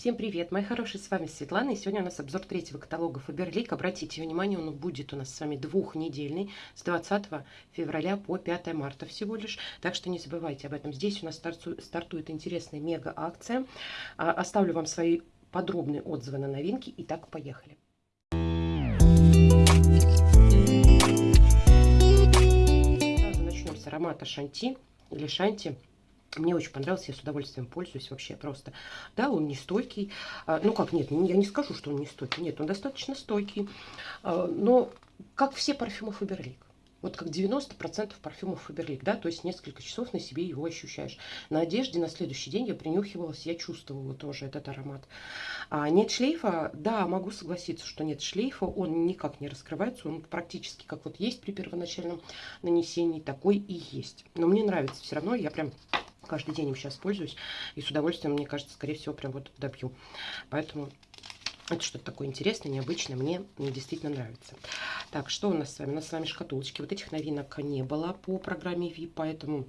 Всем привет, мои хорошие, с вами Светлана, и сегодня у нас обзор третьего каталога Фаберлик. Обратите внимание, он будет у нас с вами двухнедельный, с 20 февраля по 5 марта всего лишь, так что не забывайте об этом. Здесь у нас стартует интересная мега-акция. А, оставлю вам свои подробные отзывы на новинки, Итак, поехали. Сразу начнем с аромата Шанти или Шанти. Мне очень понравился, я с удовольствием пользуюсь вообще просто. Да, он не стойкий. А, ну как, нет, я не скажу, что он не стойкий. Нет, он достаточно стойкий. А, но как все парфюмы Фаберлик. Вот как 90% парфюмов Фаберлик, да, то есть несколько часов на себе его ощущаешь. На одежде на следующий день я принюхивалась, я чувствовала тоже этот аромат. А нет шлейфа, да, могу согласиться, что нет шлейфа, он никак не раскрывается, он практически как вот есть при первоначальном нанесении, такой и есть. Но мне нравится все равно, я прям каждый день им сейчас пользуюсь. И с удовольствием, мне кажется, скорее всего, прям вот добью. Поэтому это что-то такое интересное, необычное. Мне действительно нравится. Так, что у нас с вами? У нас с вами шкатулочки. Вот этих новинок не было по программе VIP, поэтому...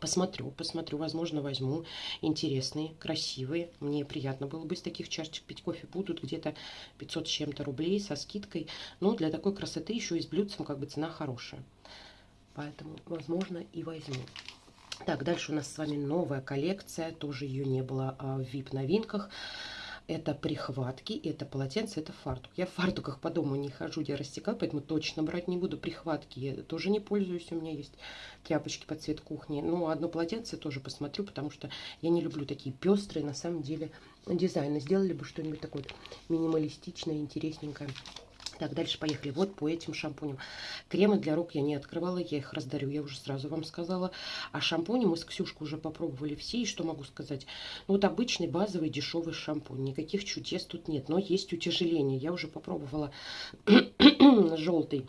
Посмотрю, посмотрю, возможно, возьму интересные, красивые. Мне приятно было бы из таких чашечек пить кофе. Будут где-то 500 с чем-то рублей со скидкой. Но для такой красоты еще и с блюдцем как бы цена хорошая. Поэтому, возможно, и возьму. Так, дальше у нас с вами новая коллекция, тоже ее не было а, в VIP-новинках. Это прихватки, это полотенце, это фартук. Я в фартуках по дому не хожу, я растекаю, поэтому точно брать не буду. Прихватки я тоже не пользуюсь, у меня есть тряпочки под цвет кухни. Ну, одно полотенце тоже посмотрю, потому что я не люблю такие пестрые, на самом деле, дизайны. Сделали бы что-нибудь такое минималистичное, интересненькое. Так, дальше поехали. Вот по этим шампуням. Кремы для рук я не открывала, я их раздарю, я уже сразу вам сказала. А шампуни мы с Ксюшкой уже попробовали все. И что могу сказать? Ну, вот обычный базовый дешевый шампунь. Никаких чудес тут нет, но есть утяжеление. Я уже попробовала желтый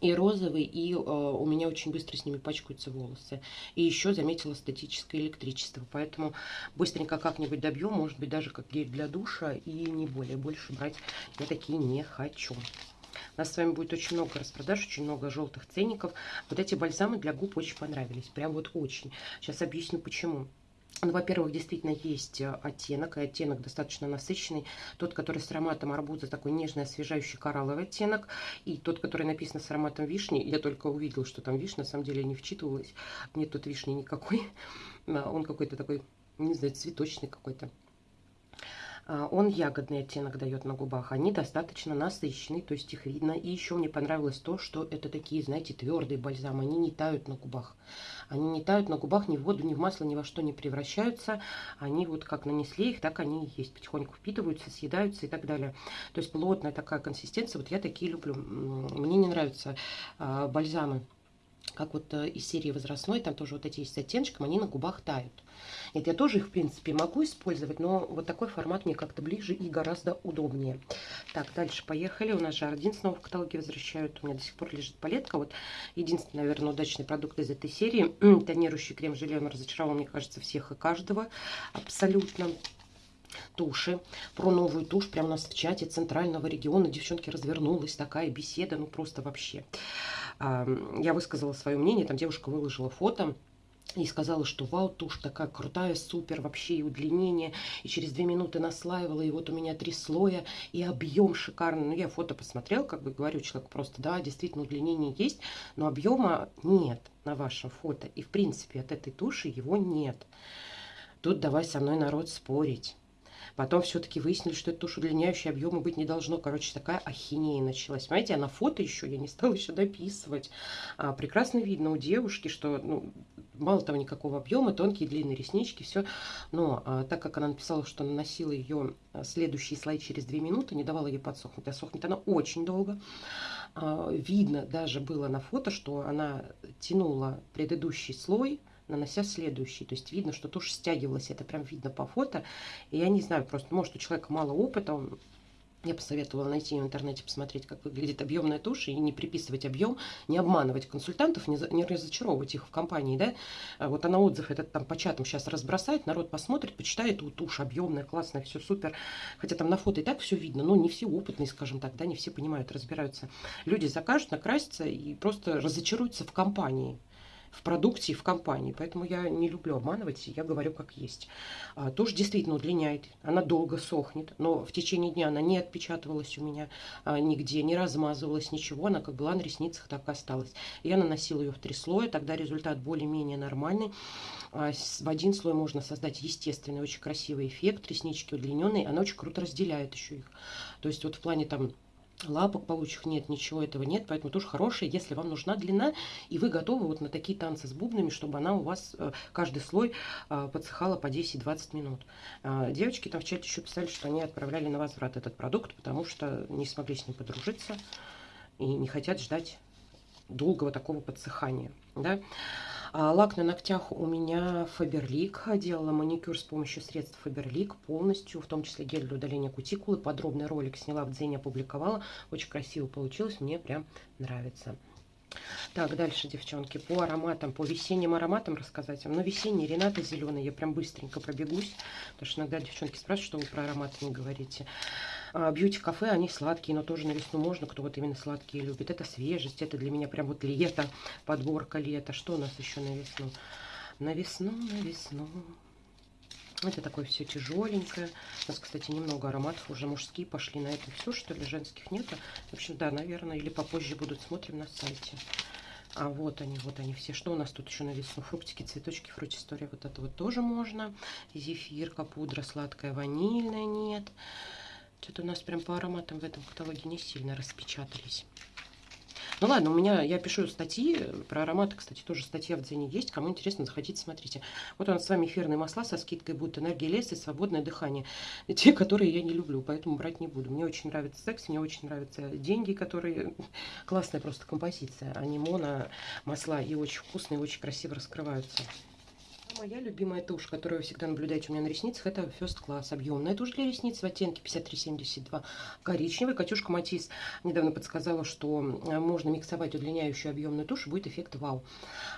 и розовый, и э, у меня очень быстро с ними пачкаются волосы. И еще заметила статическое электричество, поэтому быстренько как-нибудь добью, может быть, даже как гель для душа, и не более. Больше брать я такие не хочу. У нас с вами будет очень много распродаж, очень много желтых ценников. Вот эти бальзамы для губ очень понравились, прям вот очень. Сейчас объясню почему. Ну, во-первых, действительно есть э, оттенок, и оттенок достаточно насыщенный. Тот, который с ароматом арбуза, такой нежный, освежающий коралловый оттенок. И тот, который написан с ароматом вишни, я только увидела, что там вишня, на самом деле не вчитывалась. Нет тут вишни никакой. Он какой-то такой, не знаю, цветочный какой-то. А, он ягодный оттенок дает на губах. Они достаточно насыщенные, то есть их видно. И еще мне понравилось то, что это такие, знаете, твердые бальзамы. Они не тают на губах. Они не тают на губах, ни в воду, ни в масло, ни во что не превращаются. Они вот как нанесли их, так они есть. Потихоньку впитываются, съедаются и так далее. То есть плотная такая консистенция. Вот я такие люблю. Мне не нравятся а, бальзамы как вот э, из серии возрастной, там тоже вот эти есть с оттеночком, они на губах тают. Нет, я тоже их, в принципе, могу использовать, но вот такой формат мне как-то ближе и гораздо удобнее. Так, дальше поехали. У нас же один снова в каталоге возвращают. У меня до сих пор лежит палетка. Вот единственный, наверное, удачный продукт из этой серии. Тонирующий крем-желе, он разочаровал, мне кажется, всех и каждого. Абсолютно туши, про новую тушь. Прямо у нас в чате центрального региона, девчонки, развернулась такая беседа, ну просто вообще. Я высказала свое мнение, там девушка выложила фото, и сказала, что вау, тушь такая крутая, супер, вообще и удлинение. И через две минуты наслаивала, и вот у меня три слоя, и объем шикарный. Ну, я фото посмотрел, как бы говорю человек просто, да, действительно удлинение есть, но объема нет на вашем фото. И, в принципе, от этой туши его нет. Тут давай со мной народ спорить. Потом все-таки выяснили, что это тушь удлиняющая объема быть не должно. Короче, такая ахинея началась. Понимаете, а на фото еще я не стала еще дописывать. А, прекрасно видно у девушки, что ну, мало того никакого объема, тонкие длинные реснички, все. Но а, так как она написала, что наносила ее а, следующий слой через 2 минуты, не давала ей подсохнуть, а сохнет она очень долго. А, видно даже было на фото, что она тянула предыдущий слой, нанося следующий. То есть видно, что тушь стягивалась. Это прям видно по фото. И я не знаю, просто может у человека мало опыта, он я посоветовала найти в интернете, посмотреть, как выглядит объемная тушь, и не приписывать объем, не обманывать консультантов, не, не разочаровывать их в компании, да. А вот она отзыв этот там по чатам сейчас разбросает, народ посмотрит, почитает, у тушь объемная, классная, все супер. Хотя там на фото и так все видно, но не все опытные, скажем так, да, не все понимают, разбираются. Люди закажут, накрасятся и просто разочаруются в компании. В продукте и в компании. Поэтому я не люблю обманывать, я говорю как есть. А, тушь действительно удлиняет, она долго сохнет, но в течение дня она не отпечатывалась у меня а, нигде, не размазывалась, ничего. Она как была на ресницах, так и осталась. Я наносила ее в три слоя, тогда результат более-менее нормальный. А, в один слой можно создать естественный, очень красивый эффект. Реснички удлиненные, она очень круто разделяет еще их. То есть вот в плане там лапок получих нет, ничего этого нет, поэтому тоже хорошая, если вам нужна длина, и вы готовы вот на такие танцы с бубнами, чтобы она у вас, э, каждый слой э, подсыхала по 10-20 минут. А, девочки там в чате еще писали, что они отправляли на возврат этот продукт, потому что не смогли с ним подружиться и не хотят ждать долгого такого подсыхания. Да? А, лак на ногтях у меня Фаберлик. Делала маникюр с помощью средств Фаберлик полностью, в том числе гель для удаления кутикулы. Подробный ролик сняла в Дзене, опубликовала. Очень красиво получилось, мне прям нравится. Так, дальше, девчонки, по ароматам, по весенним ароматам рассказать вам. Ну, весенний Рената зеленый, я прям быстренько пробегусь, потому что иногда девчонки спрашивают, что вы про ароматы не говорите. Бьюти-кафе, они сладкие, но тоже на весну можно, кто вот именно сладкие любит. Это свежесть, это для меня прям вот лето, подборка лета. Что у нас еще на весну? На весну, на весну. Это такое все тяжеленькое. У нас, кстати, немного ароматов уже мужские пошли на это все, что ли, женских нет. В общем, да, наверное, или попозже будут, смотрим на сайте. А вот они, вот они все. Что у нас тут еще на весну? Фруктики, цветочки, фрутистория. Вот это вот тоже можно. Зефирка, пудра сладкая, ванильная нет. Что-то у нас прям по ароматам в этом каталоге не сильно распечатались. Ну ладно, у меня, я пишу статьи про ароматы, кстати, тоже статья в Дзене есть. Кому интересно, заходите, смотрите. Вот у нас с вами эфирные масла со скидкой будут энергия леса и свободное дыхание. Те, которые я не люблю, поэтому брать не буду. Мне очень нравится секс, мне очень нравятся деньги, которые... Классная просто композиция. Они моно масла и очень вкусные, очень красиво раскрываются. Моя любимая тушь, которую вы всегда наблюдаете у меня на ресницах, это First Class. Объемная тушь для ресниц в оттенке 5372 коричневый. Катюшка Матис недавно подсказала, что э, можно миксовать удлиняющую объемную тушь, будет эффект вау.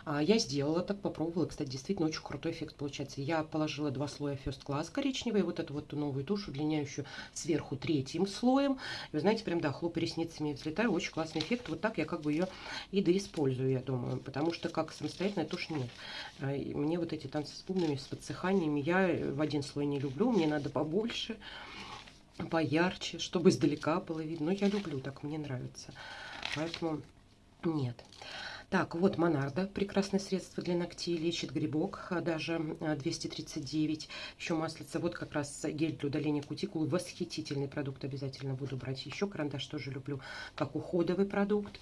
А, я сделала так, попробовала. Кстати, действительно очень крутой эффект получается. Я положила два слоя First Class коричневый, вот эту вот новую тушь, удлиняющую сверху третьим слоем. И вы знаете, прям, да, хлопаю ресницами взлетаю. Очень классный эффект. Вот так я как бы ее и доиспользую, я думаю. Потому что как самостоятельная тушь нет. А, мне вот эти танцы с бубнами, с подсыханиями. Я в один слой не люблю, мне надо побольше, поярче, чтобы издалека было видно. Но я люблю, так мне нравится. Поэтому нет. Так, вот Монарда, прекрасное средство для ногтей, лечит грибок, а, даже 239. А, Еще маслица, вот как раз гель для удаления кутикулы, восхитительный продукт, обязательно буду брать. Еще карандаш тоже люблю, как уходовый продукт.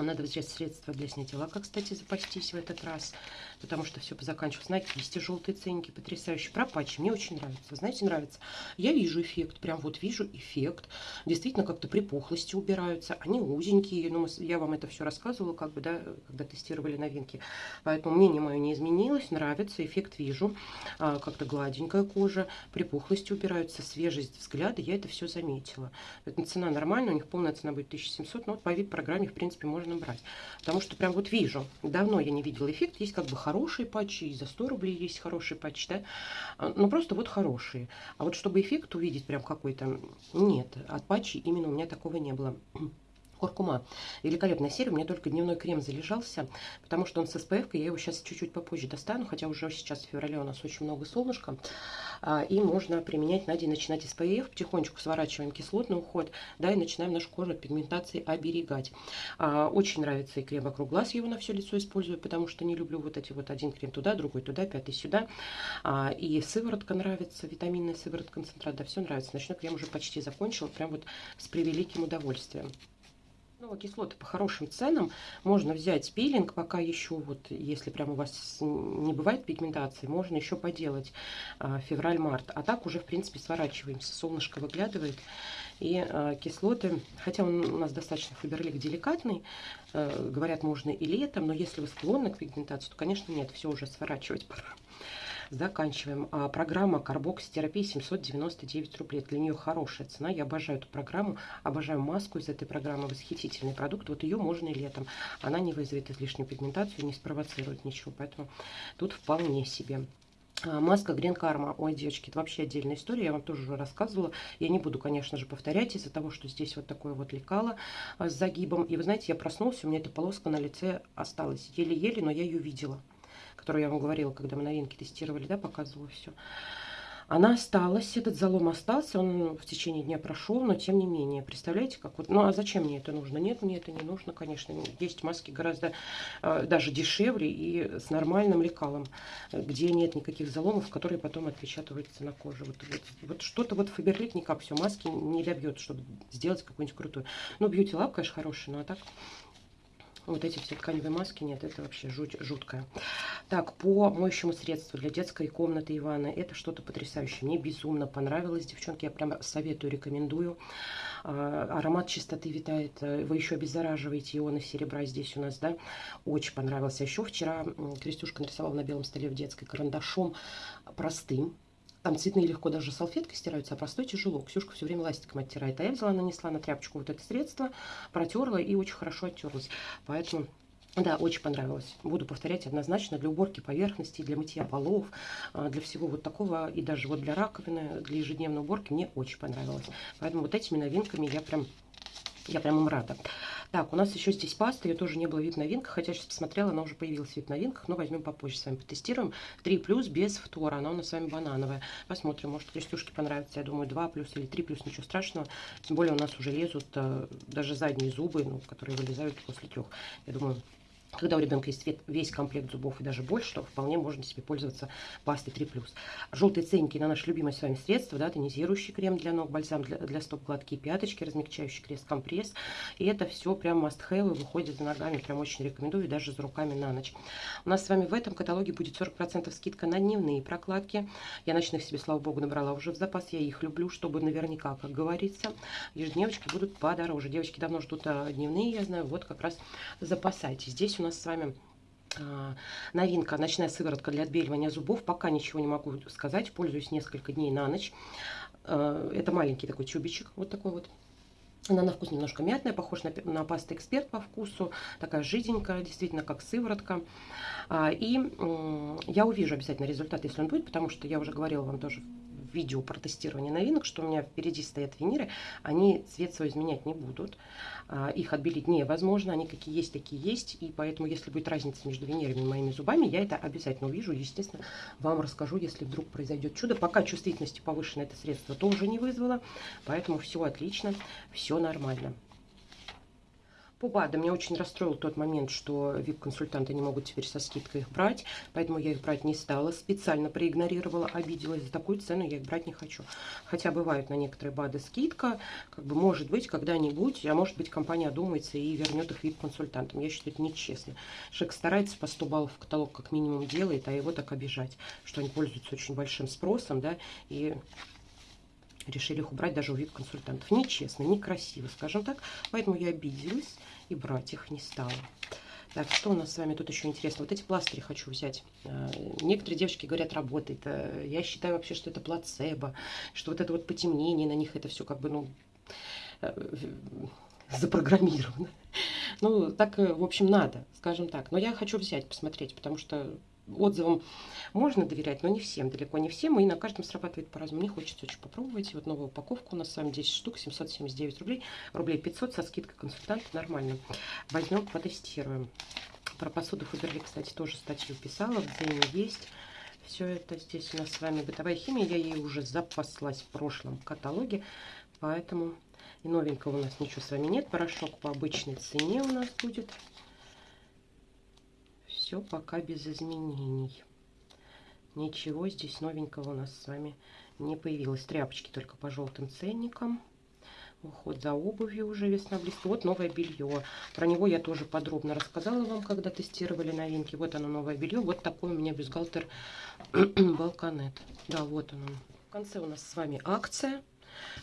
Надо взять средства для снятия лака, кстати, запастись в этот раз, потому что все позаканчивалось. На кисти желтые ценники, потрясающие. Про патчи мне очень нравится. Знаете, нравится. Я вижу эффект, прям вот вижу эффект. Действительно, как-то припухлости убираются. Они узенькие, ну, я вам это все рассказывала, как бы, да, когда тестировали новинки. Поэтому мнение мое не изменилось, нравится, эффект вижу. А, как-то гладенькая кожа, припухлости убираются, свежесть взгляда, я это все заметила. Цена нормальная, у них полная цена будет 1700, но вот по вид-программе, в принципе, можно можно брать. Потому что прям вот вижу, давно я не видела эффект. Есть как бы хорошие патчи, и за 100 рублей есть хорошие патчи, да. А, ну, просто вот хорошие. А вот чтобы эффект увидеть прям какой-то, нет. От патчей именно у меня такого не было куркума. Великолепная серия, у меня только дневной крем залежался, потому что он с SPF, я его сейчас чуть-чуть попозже достану, хотя уже сейчас в феврале у нас очень много солнышка, а, и можно применять на день, начинать SPF, потихонечку сворачиваем кислотный уход, да, и начинаем нашу кожу от пигментации оберегать. А, очень нравится и крем вокруг глаз, я его на все лицо использую, потому что не люблю вот эти вот один крем туда, другой туда, пятый сюда, а, и сыворотка нравится, витаминная сыворотка, концентрат, да, все нравится. Ночной крем уже почти закончила, прям вот с превеликим удовольствием. Ну, кислоты по хорошим ценам. Можно взять пилинг, пока еще, вот, если прям у вас не бывает пигментации, можно еще поделать а, февраль-март. А так уже, в принципе, сворачиваемся. Солнышко выглядывает. И а, кислоты, хотя он у нас достаточно фаберлик деликатный, а, говорят, можно и летом, но если вы склонны к пигментации, то, конечно, нет, все уже сворачивать пора заканчиваем. А, программа карбокситерапии 799 рублей. Для нее хорошая цена. Я обожаю эту программу. Обожаю маску из этой программы. Восхитительный продукт. Вот ее можно и летом. Она не вызовет излишнюю пигментацию, не спровоцирует ничего. Поэтому тут вполне себе. А, маска Green Karma. Ой, девочки, это вообще отдельная история. Я вам тоже уже рассказывала. Я не буду, конечно же, повторять из-за того, что здесь вот такое вот лекало а, с загибом. И вы знаете, я проснулся, у меня эта полоска на лице осталась. Еле-еле, но я ее видела. Которую я вам говорила, когда мы новинки тестировали, да, показывала все. Она осталась, этот залом остался, он в течение дня прошел, но тем не менее, представляете, как вот, ну а зачем мне это нужно? Нет, мне это не нужно, конечно, есть маски гораздо э, даже дешевле и с нормальным лекалом, где нет никаких заломов, которые потом отпечатываются на коже. Вот, вот, вот что-то вот Фаберлик никак все маски не добьет, чтобы сделать какую-нибудь крутую. Ну, Beauty Lab, конечно, хороший, но а так вот эти все тканевые маски, нет, это вообще жуть, жуткое. Так, по моющему средству для детской комнаты и это что-то потрясающее. Мне безумно понравилось, девчонки, я прям советую, рекомендую. А, аромат чистоты витает, вы еще обеззараживаете ионы серебра здесь у нас, да, очень понравился. Еще вчера Крестюшка нарисовала на белом столе в детской карандашом простым, там цветные легко даже салфеткой стираются, а простой тяжело. Ксюшка все время ластиком оттирает. А я взяла, нанесла на тряпочку вот это средство, протерла и очень хорошо оттерлась. Поэтому да, очень понравилось. Буду повторять однозначно для уборки поверхностей, для мытья полов, а, для всего вот такого. И даже вот для раковины, для ежедневной уборки мне очень понравилось. Поэтому вот этими новинками я прям, я прям им рада. Так, у нас еще здесь паста, ее тоже не было вид новинка, хотя сейчас посмотрела, она уже появилась вид новинках, но возьмем попозже с вами потестируем. 3 плюс без фтора, она у нас с вами банановая. Посмотрим, может крестюшки понравится, я думаю 2 плюс или 3 плюс, ничего страшного. Тем более у нас уже лезут э, даже задние зубы, ну, которые вылезают после трех. Я думаю, когда у ребенка есть весь комплект зубов и даже больше, то вполне можно себе пользоваться пастой 3+. Желтые ценники на наше любимое с вами средство, да, тонизирующий крем для ног, бальзам для, для стоп, гладкие пяточки, размягчающий крест, компресс. И это все прям must have, выходит за ногами, прям очень рекомендую, даже за руками на ночь. У нас с вами в этом каталоге будет 40% скидка на дневные прокладки. Я ночных себе, слава богу, набрала уже в запас, я их люблю, чтобы наверняка, как говорится, ежедневочки будут подороже. Девочки давно ждут а, дневные, я знаю, вот как раз запасайтесь. Здесь у нас с вами а, новинка ночная сыворотка для отбеливания зубов пока ничего не могу сказать пользуюсь несколько дней на ночь. А, это маленький такой тюбичек вот такой вот. Она на вкус немножко мятная, похож на, на пасту эксперт по вкусу, такая жиденькая, действительно как сыворотка. А, и я увижу обязательно результат, если он будет, потому что я уже говорила вам тоже видео про тестирование новинок, что у меня впереди стоят виниры, они цвет свой изменять не будут, а, их отбелить невозможно, они какие есть, такие есть, и поэтому, если будет разница между винирами и моими зубами, я это обязательно увижу, естественно, вам расскажу, если вдруг произойдет чудо. Пока чувствительности повышенной это средство тоже не вызвало, поэтому все отлично, все нормально. По БАДам меня очень расстроил тот момент, что VIP-консультанты не могут теперь со скидкой их брать, поэтому я их брать не стала, специально проигнорировала, обиделась. За такую цену я их брать не хочу. Хотя бывают на некоторые БАДы скидка, как бы может быть когда-нибудь, а может быть компания одумается и вернет их VIP-консультантам. Я считаю, это нечестно. Человек старается по 100 баллов в каталог как минимум делает, а его так обижать, что они пользуются очень большим спросом, да, и решили их убрать даже у VIP-консультантов. Нечестно, некрасиво, скажем так. Поэтому я обиделась и брать их не стала. Так, что у нас с вами тут еще интересно? Вот эти пластыри хочу взять. А, некоторые девочки говорят, работает. А, я считаю вообще, что это плацебо, что вот это вот потемнение на них, это все как бы, ну, э, запрограммировано. Ну, так, э, в общем, надо, скажем так. Но я хочу взять, посмотреть, потому что отзывам можно доверять, но не всем, далеко не всем, и на каждом срабатывает по-разному. Мне хочется очень попробовать. Вот новая упаковка у нас с вами 10 штук, 779 рублей, рублей 500 со скидкой консультанта, нормально. Возьмем, потестируем. Про посуду Фаберли, кстати, тоже статью писала, в Дзене есть. Все это здесь у нас с вами бытовая химия, я ей уже запаслась в прошлом каталоге, поэтому и новенького у нас ничего с вами нет. Порошок по обычной цене у нас будет все пока без изменений. Ничего здесь новенького у нас с вами не появилось. Тряпочки только по желтым ценникам. Уход за обувью уже весна близко. Вот новое белье. Про него я тоже подробно рассказала вам, когда тестировали новинки. Вот оно новое белье. Вот такой у меня бюстгальтер Балканет. Да, вот он. В конце у нас с вами акция.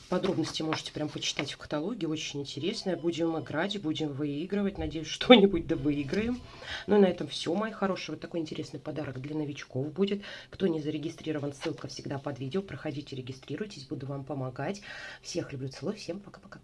Подробности можете прям почитать в каталоге, очень интересно. Будем играть, будем выигрывать. Надеюсь, что-нибудь да выиграем. Ну и на этом все, мои хорошие. Вот такой интересный подарок для новичков будет. Кто не зарегистрирован, ссылка всегда под видео. Проходите, регистрируйтесь, буду вам помогать. Всех люблю, целую, всем пока-пока.